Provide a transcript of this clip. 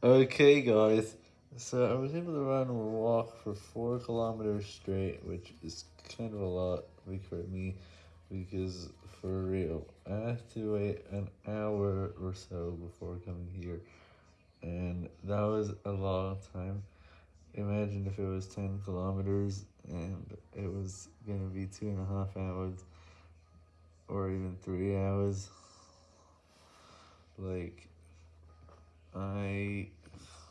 Okay, guys, so I was able to run or walk for 4 kilometers straight, which is kind of a lot for me, because for real, I had to wait an hour or so before coming here, and that was a long time. Imagine if it was 10 kilometers, and it was going to be two and a half hours, or even three hours. Like, I